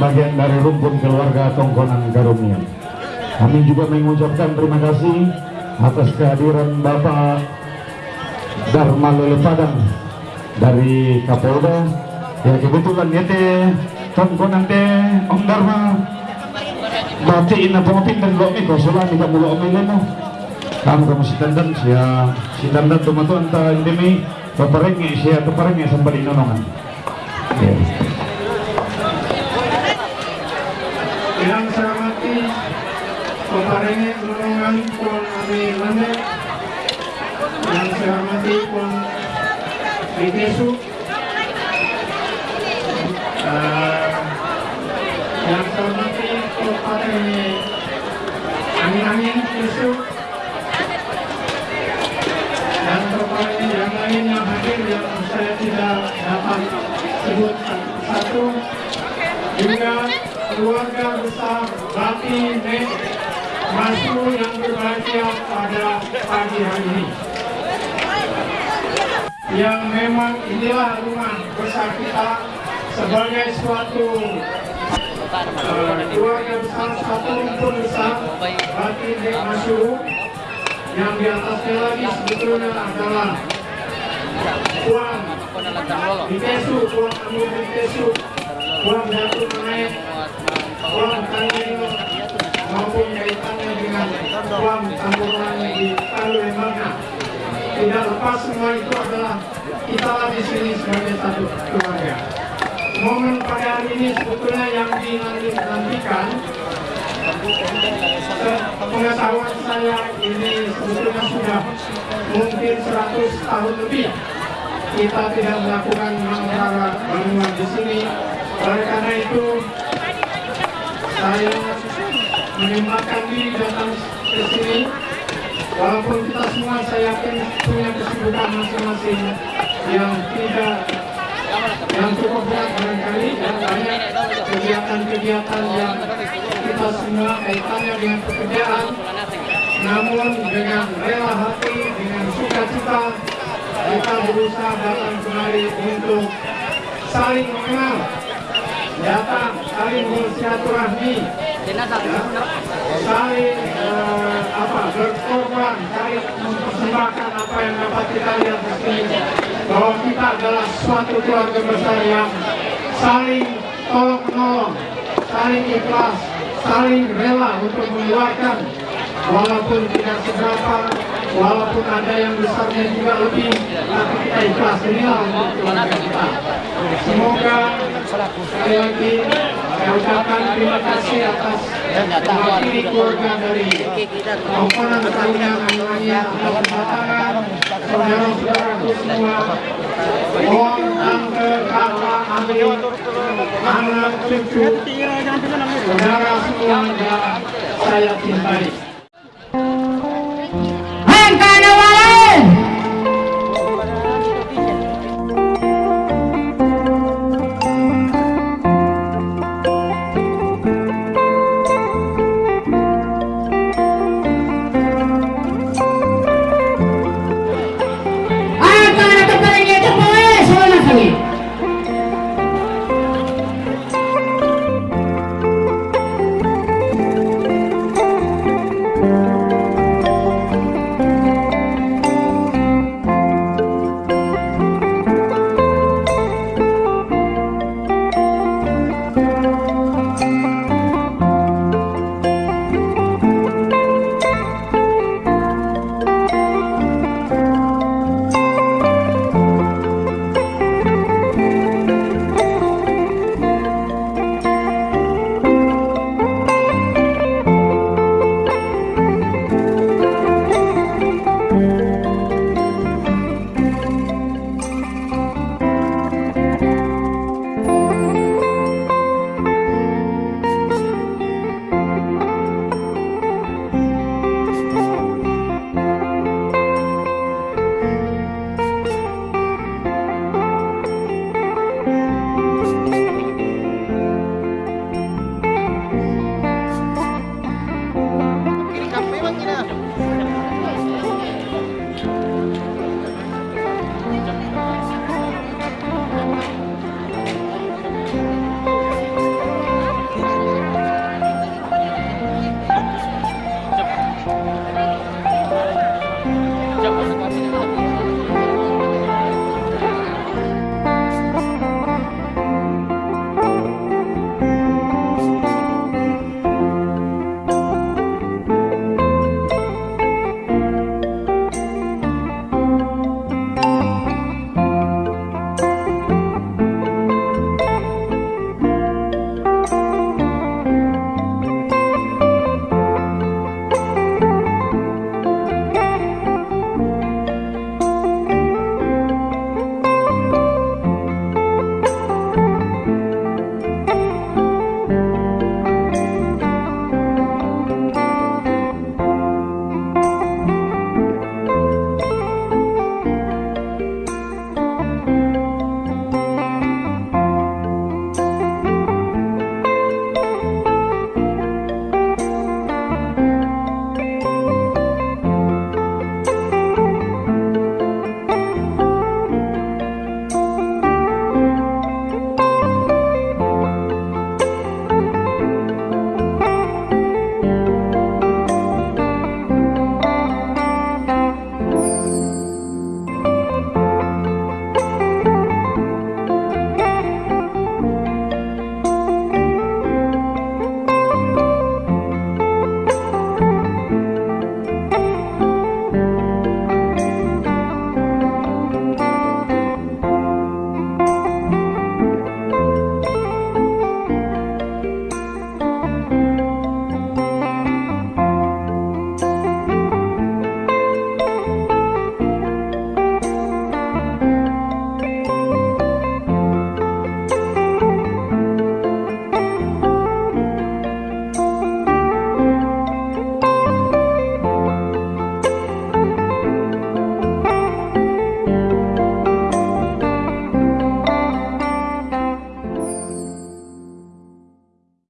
bagian dari rumpun keluarga Tongkonan Garumnya. Kami juga mengucapkan terima kasih atas kehadiran Bapak Dharma Lele Padang dari Kapolda. Ya kebetulan ya teh Tongkonan teh Om Dharma Mati ina pengopin dan lo mi kosulan kita gak omi leno. Kamu kamu si tandan sia si tandan tuh matu anta indemi. Keparingnya, siya keparingnya sampai di nonongan. Yeah. Peparengi penulungan Pon Ami yang saya hormati Bitesu uh, yang saya hormati berbahagia pada pagi hari ini. Yang memang inilah rumah besar kita sebagai suatu uh, keluarga besar, satu rumpun besar Bati Nek Masu yang di atasnya lagi sebetulnya adalah Puan Bitesu, Puan Amu Bitesu, Puan Jatuh Menaik, uang kanino maupun kaitannya dengan uang tambuhan di Palu Lembaga. Tidak lepas semua itu adalah kita di sini sebagai satu keluarga. Momen pada hari ini sebetulnya yang dinantikan pengetahuan saya ini sebetulnya sudah mungkin 100 tahun lebih kita tidak melakukan mangkara bangunan di sini oleh karena itu saya menyempatkan diri datang ke sini. Walaupun kita semua saya yakin punya kesibukan masing-masing yang tidak yang cukup berat barangkali. Dan banyak kegiatan-kegiatan yang kita semua kaitannya dengan pekerjaan. Namun dengan rela hati dengan sukacita kita berusaha datang kemari untuk saling mengenal datang saling bersilaturahmi. Saling uh, apa berkorban saling mempersembahkan apa yang dapat kita lihat di sini. Bahwa kita adalah suatu keluarga besar yang saling tolong menolong saling ikhlas saling rela untuk mengeluarkan walaupun tidak seberapa walaupun ada yang besarnya juga lebih tapi kita ikhlas. Inilah untuk kita semoga sekali lagi saya ucapkan terima kasih atas mewakili keluarga dari komponen kalian namanya atas kedatangan saudara-saudaraku semua. Om, tante, kakak, adik, anak, cucu, saudara semua yang saya cintai.